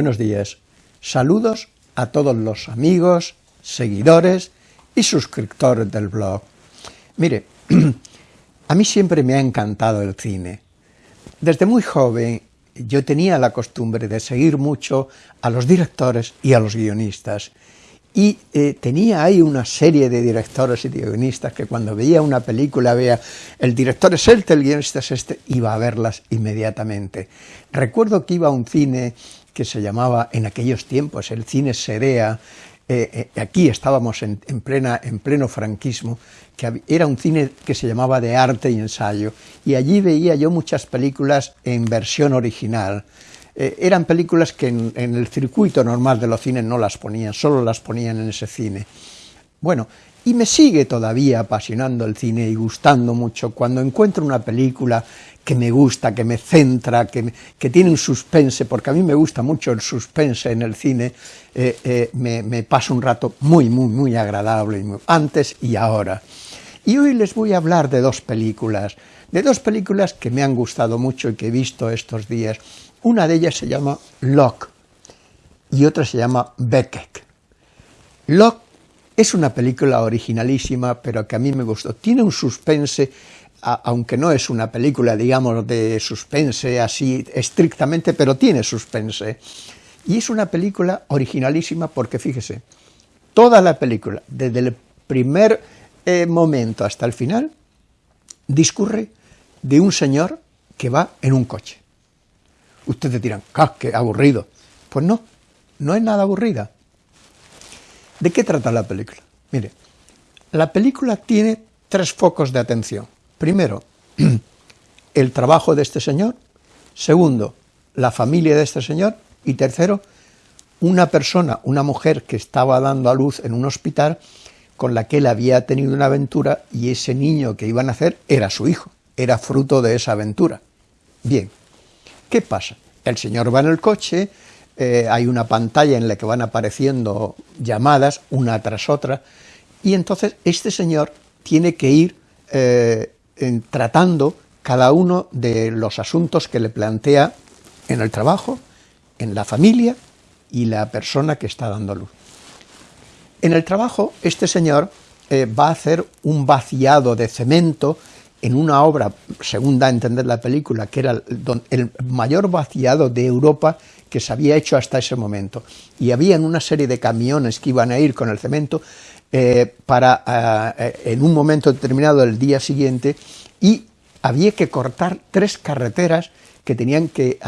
buenos días. Saludos a todos los amigos, seguidores y suscriptores del blog. Mire, a mí siempre me ha encantado el cine. Desde muy joven yo tenía la costumbre de seguir mucho a los directores y a los guionistas, y eh, tenía ahí una serie de directores y guionistas que cuando veía una película, veía el director es este, el guionista es este, iba a verlas inmediatamente. Recuerdo que iba a un cine que se llamaba en aquellos tiempos el cine Serea, eh, eh, aquí estábamos en, plena, en pleno franquismo, que era un cine que se llamaba de arte y ensayo, y allí veía yo muchas películas en versión original, eh, eran películas que en, el circuito normal de los cines no las ponían, solo las ponían en ese cine. Bueno, y me sigue todavía apasionando el cine y gustando mucho cuando encuentro una película que me gusta, que me centra, que, que tiene un suspense, porque a mí me gusta mucho el suspense en el cine, eh, eh, me, me un rato muy, muy, muy agradable, antes y ahora. Y hoy les voy a hablar de dos películas, de dos películas que me han gustado mucho y que he visto estos días. Una de ellas se llama Locke y otra se llama Beckett. Locke es una película originalísima, pero que a mí me gustó. Tiene un suspense, aunque no es una película, digamos, de suspense así estrictamente, pero tiene suspense. Y es una película originalísima porque, fíjese, toda la película, desde el primer eh, momento hasta el final, discurre de un señor que va en un coche. Ustedes dirán, ¡ah, qué aburrido! Pues no, no es nada aburrida. ¿De qué trata la película? Mire, la película tiene tres focos de atención. Primero, el trabajo de este señor. Segundo, la familia de este señor. Y tercero, una persona, una mujer que estaba dando a luz en un hospital con la que él había tenido una aventura y ese niño que iba a nacer era su hijo, era fruto de esa aventura. Bien, ¿Qué pasa? El señor va en el coche, eh, hay una pantalla en la que van apareciendo llamadas una tras otra, y entonces este señor tiene que ir eh, tratando cada uno de los asuntos que le plantea en el trabajo, en la familia y la persona que está dando luz. En el trabajo, este señor eh, va a hacer un vaciado de cemento en una obra, según da a entender la película, que era el, mayor vaciado de Europa que se había hecho hasta ese momento. Y había una serie de camiones que iban a ir con el cemento eh, para, eh, en un momento determinado del día siguiente, y había que cortar tres carreteras que tenían que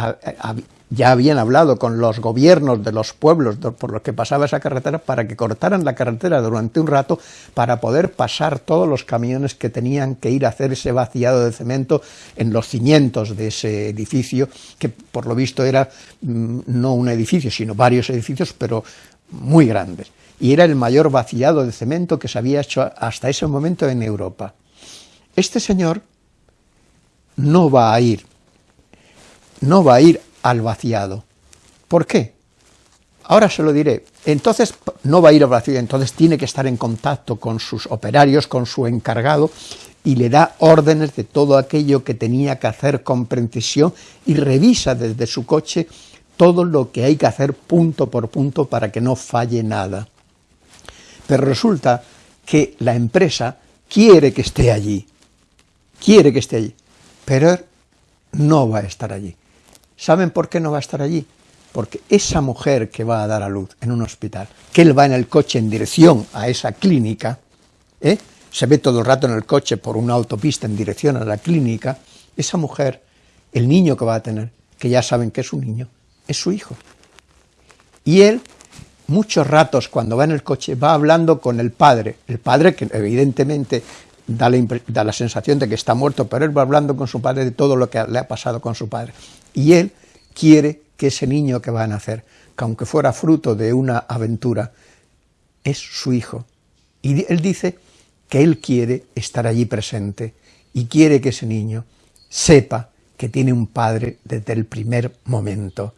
ya habían hablado con los gobiernos de los pueblos por los que pasaba esa carretera para que cortaran la carretera durante un rato para poder pasar todos los camiones que tenían que ir a hacer ese vaciado de cemento en los cimientos de ese edificio, que por lo visto era mm, no un edificio, sino varios edificios, pero muy grandes. Y era el mayor vaciado de cemento que se había hecho hasta ese momento en Europa. Este señor no va a ir, no va a ir al vaciado. ¿Por qué? Ahora se lo diré. Entonces no va a ir al vaciado, entonces tiene que estar en contacto con sus operarios, con su encargado, y le da órdenes de todo aquello que tenía que hacer con precisión y revisa desde su coche todo lo que hay que hacer punto por punto para que no falle nada. Pero resulta que la empresa quiere que esté allí, quiere que esté allí, pero no va a estar allí. ¿Saben por qué no va a estar allí? Porque esa mujer que va a dar a luz en un hospital, que él va en el coche en dirección a esa clínica, ¿eh? se ve todo el rato en el coche por una autopista en dirección a la clínica, esa mujer, el niño que va a tener, que ya saben que es un niño, es su hijo. Y él, muchos ratos cuando va en el coche, va hablando con el padre, el padre que evidentemente da la, sensación de que está muerto, pero él va hablando con su padre de todo lo que le ha pasado con su padre. Y él quiere que ese niño que va a nacer, que aunque fuera fruto de una aventura, es su hijo. Y él dice que él quiere estar allí presente y quiere que ese niño sepa que tiene un padre desde el primer momento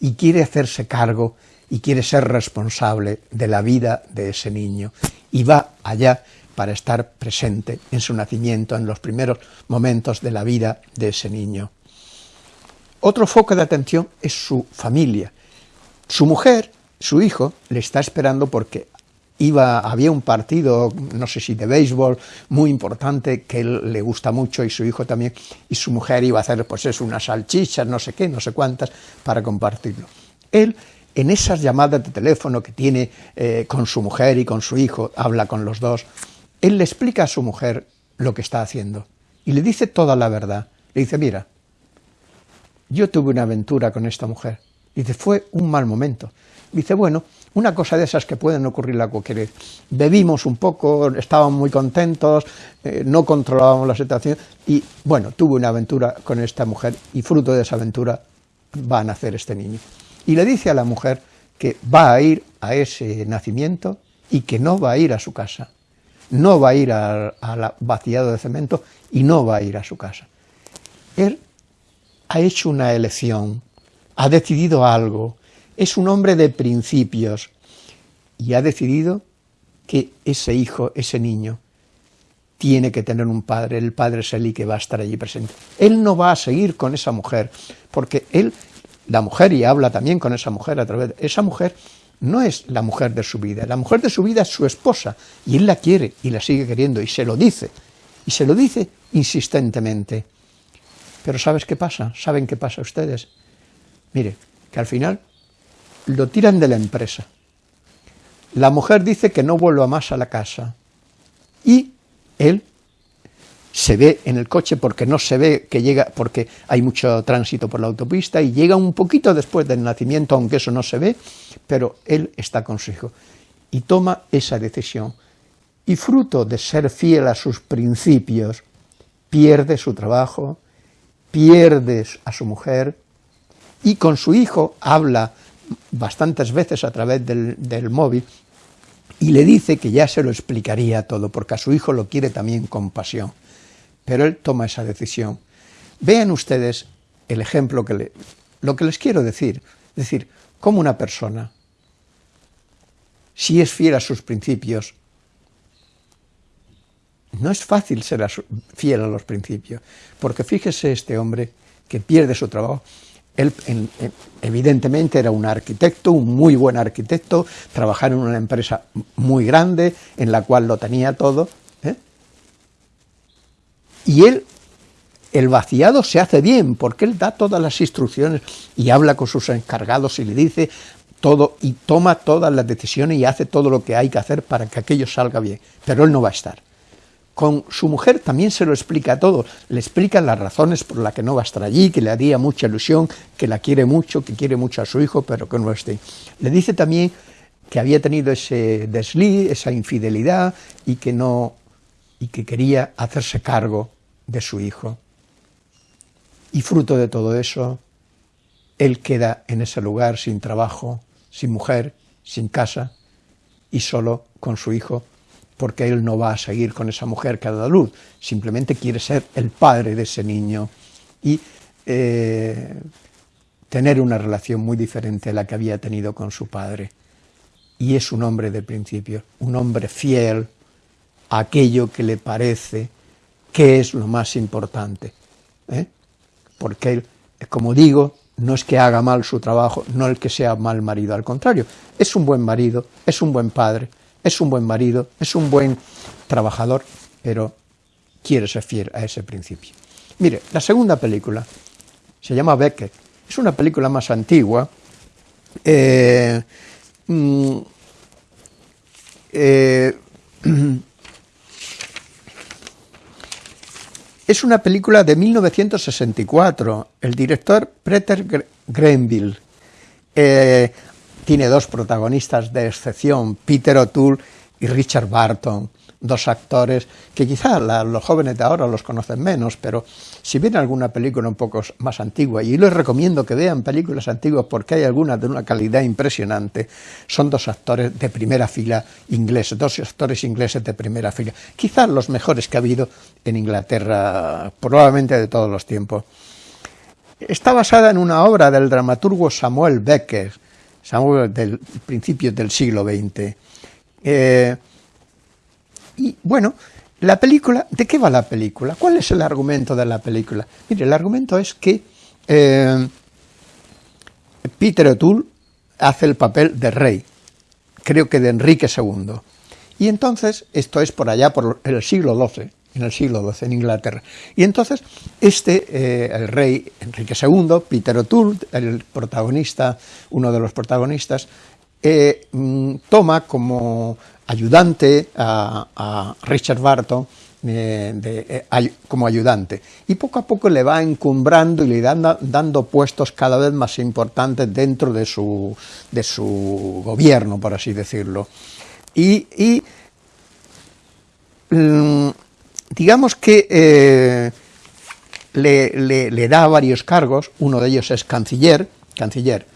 y quiere hacerse cargo y quiere ser responsable de la vida de ese niño y va allá para estar presente en su nacimiento, en los primeros momentos de la vida de ese niño. Otro foco de atención es su familia. Su mujer, su hijo, le está esperando porque iba, había un partido, no sé si de béisbol, muy importante, que él le gusta mucho y su hijo también, y su mujer iba a hacer, pues unas salchichas, no sé qué, no sé cuántas, para compartirlo. Él, en esas llamadas de teléfono que tiene eh, con su mujer y con su hijo, habla con los dos, él le explica a su mujer lo que está haciendo, y le dice toda la verdad. Le dice, mira, yo tuve una aventura con esta mujer, dice, fue un mal momento. Dice, bueno, una cosa de esas que pueden ocurrir a cualquier vez. Bebimos un poco, estábamos muy contentos, eh, no controlábamos la situación y, bueno, tuve una aventura con esta mujer y fruto de esa aventura va a nacer este niño. Y le dice a la mujer que va a ir a ese nacimiento y que no va a ir a su casa, no va a ir al vaciado de cemento y no va a ir a su casa. Él ha hecho una elección, ha decidido algo, es un hombre de principios y ha decidido que ese hijo, ese niño, tiene que tener un padre, el padre es que va a estar allí presente. Él no va a seguir con esa mujer, porque él, la mujer, y habla también con esa mujer a través de... Esa mujer no es la mujer de su vida, la mujer de su vida es su esposa, y él la quiere y la sigue queriendo, y se lo dice, y se lo dice insistentemente. Pero ¿sabes qué pasa? ¿Saben qué pasa ustedes? Mire, que al final lo tiran de la empresa. La mujer dice que no vuelva más a la casa y él se ve en el coche porque no se ve que llega, porque hay mucho tránsito por la autopista y llega un poquito después del nacimiento, aunque eso no se ve, pero él está con su hijo y toma esa decisión. Y fruto de ser fiel a sus principios, pierde su trabajo, pierde a su mujer y con su hijo habla bastantes veces a través del, móvil y le dice que ya se lo explicaría todo, porque a su hijo lo quiere también con pasión. Pero él toma esa decisión. Vean ustedes el ejemplo que le... Lo que les quiero decir, es decir, como una persona, si es fiel a sus principios, no es fácil ser fiel a los principios, porque fíjese este hombre que pierde su trabajo, él evidentemente era un arquitecto, un muy buen arquitecto, trabajaba en una empresa muy grande, en la cual lo tenía todo. Y él, el vaciado se hace bien, porque él da todas las instrucciones y habla con sus encargados y le dice todo, y toma todas las decisiones y hace todo lo que hay que hacer para que aquello salga bien, pero él no va a estar. Con su mujer también se lo explica todo, le explica las razones por las que no va a estar allí, que le haría mucha ilusión, que la quiere mucho, que quiere mucho a su hijo, pero que no esté. Le dice también que había tenido ese desliz, esa infidelidad, y que no y que quería hacerse cargo de su hijo. Y fruto de todo eso, él queda en ese lugar sin trabajo, sin mujer, sin casa, y solo con su hijo porque él no va a seguir con esa mujer que ha dado luz, simplemente quiere ser el padre de ese niño y eh, tener una relación muy diferente a la que había tenido con su padre. Y es un hombre de principio, un hombre fiel a aquello que le parece que es lo más importante. ¿eh? Porque como digo, no es que haga mal su trabajo, no el que sea mal marido, al contrario, es un buen marido, es un buen padre, es un buen marido, es un buen trabajador, pero quiere ser fiel a ese principio. Mire, la segunda película se llama Beckett, es una película más antigua, eh, mm, eh, es una película de 1964, el director Peter Grenville. Eh, tiene dos protagonistas de excepción, Peter O'Toole y Richard Barton, dos actores que quizá los jóvenes de ahora los conocen menos, pero si ven alguna película un poco más antigua, y les recomiendo que vean películas antiguas porque hay algunas de una calidad impresionante, son dos actores de primera fila ingleses, dos actores ingleses de primera fila, quizás los mejores que ha habido en Inglaterra, probablemente de todos los tiempos. Está basada en una obra del dramaturgo Samuel Becker, del principios del siglo XX. Y bueno, la película, ¿de qué va la película? ¿Cuál es el argumento de la película? Mire, el argumento es que eh, Peter O'Toole, hace el papel de rey, creo que de Enrique II. Y entonces, esto es por allá, por el siglo XII, en el siglo XII, en Inglaterra. Y entonces, este, eh, el rey Enrique II, Peter O'Toole, el protagonista, uno de los protagonistas, eh, mm, toma como ayudante a, Richard Barton, eh, como ayudante, y poco a poco le va encumbrando y le dando, dando puestos cada vez más importantes dentro de su, de su gobierno, por así decirlo. Y, mm, digamos que eh, le, da varios cargos, uno de ellos es canciller, canciller,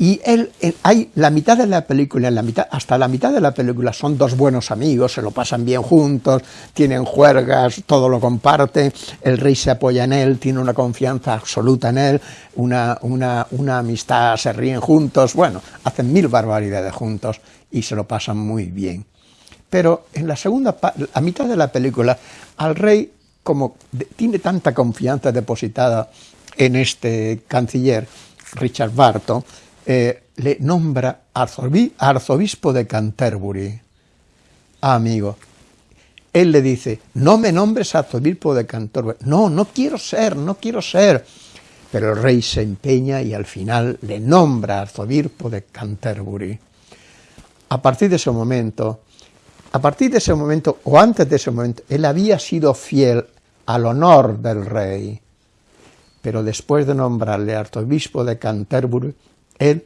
y él, hay la mitad de la película, la mitad, hasta la mitad de la película son dos buenos amigos, se lo pasan bien juntos, tienen juergas, todo lo comparte, el rey se apoya en él, tiene una confianza absoluta en él, una, una, una amistad, se ríen juntos, bueno, hacen mil barbaridades juntos y se lo pasan muy bien. Pero en la segunda, a mitad de la película, al rey, como tiene tanta confianza depositada en este canciller, Richard Barton, eh, le nombra arzobispo de Canterbury. Amigo, él le dice, no me nombres arzobispo de Canterbury. No, no quiero ser, no quiero ser. Pero el rey se empeña y al final le nombra arzobispo de Canterbury. A partir de ese momento, a partir de ese momento, o antes de ese momento, él había sido fiel al honor del rey, pero después de nombrarle arzobispo de Canterbury, él,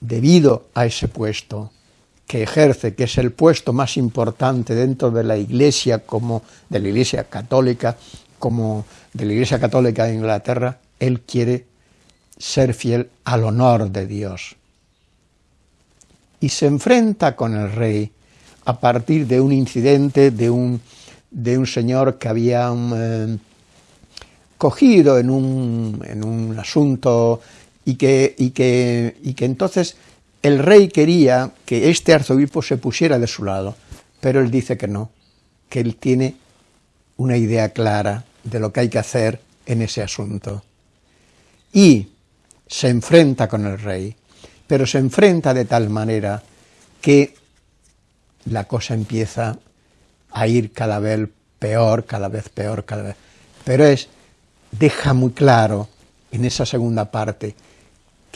debido a ese puesto que ejerce, que es el puesto más importante dentro de la Iglesia, como de la Iglesia católica, como de la Iglesia católica de Inglaterra, él quiere ser fiel al honor de Dios. Y se enfrenta con el rey a partir de un incidente de un, de un señor que había eh, cogido en un, en un asunto y que, y, que, y que entonces el rey quería que este arzobispo se pusiera de su lado, pero él dice que no, que él tiene una idea clara de lo que hay que hacer en ese asunto. Y se enfrenta con el rey, pero se enfrenta de tal manera que la cosa empieza a ir cada vez peor, cada vez peor, cada vez... Pero es, deja muy claro en esa segunda parte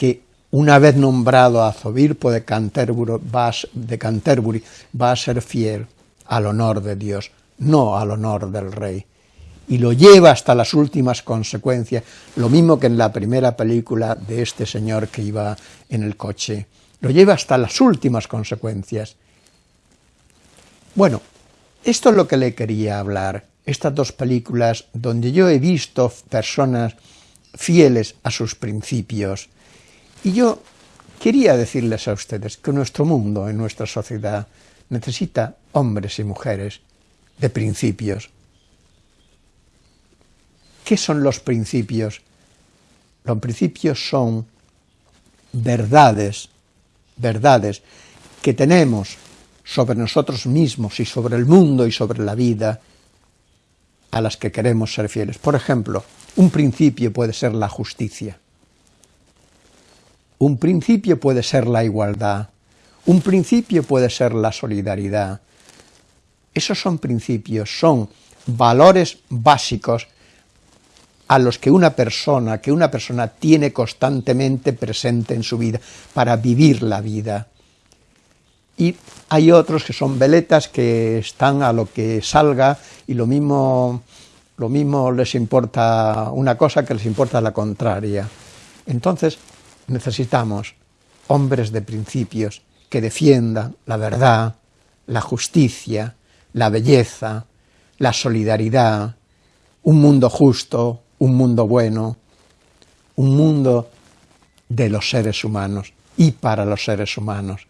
que una vez nombrado arzobispo de de Canterbury, va a ser fiel al honor de Dios, no al honor del rey. Y lo lleva hasta las últimas consecuencias, lo mismo que en la primera película de este señor que iba en el coche. Lo lleva hasta las últimas consecuencias. Bueno, esto es lo que le quería hablar, estas dos películas donde yo he visto personas fieles a sus principios, y yo quería decirles a ustedes que nuestro mundo, en nuestra sociedad, necesita hombres y mujeres de principios. ¿Qué son los principios? Los principios son verdades, verdades que tenemos sobre nosotros mismos y sobre el mundo y sobre la vida a las que queremos ser fieles. Por ejemplo, un principio puede ser la justicia. Un principio puede ser la igualdad, un principio puede ser la solidaridad. Esos son principios, son valores básicos a los que una persona, que una persona tiene constantemente presente en su vida para vivir la vida. Y hay otros que son veletas que están a lo que salga y lo mismo, lo mismo les importa una cosa que les importa la contraria. Entonces, necesitamos hombres de principios que defiendan la verdad, la justicia, la belleza, la solidaridad, un mundo justo, un mundo bueno, un mundo de los seres humanos y para los seres humanos,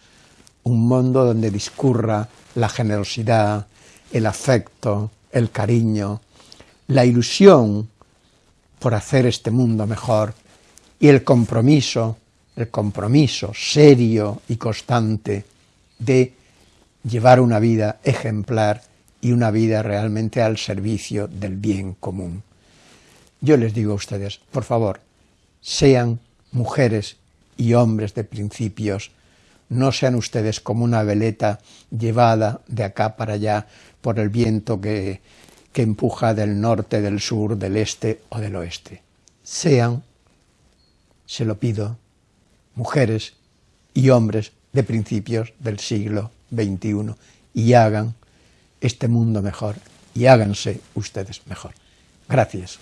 un mundo donde discurra la generosidad, el afecto, el cariño, la ilusión por hacer este mundo mejor y el compromiso, el compromiso serio y constante de llevar una vida ejemplar y una vida realmente al servicio del bien común. Yo les digo a ustedes, por favor, sean mujeres y hombres de principios, no sean ustedes como una veleta llevada de acá para allá por el viento que, que empuja del norte, del sur, del este o del oeste. Sean, se lo pido, mujeres y hombres de principios del siglo XXI y hagan este mundo mejor y háganse ustedes mejor. Gracias.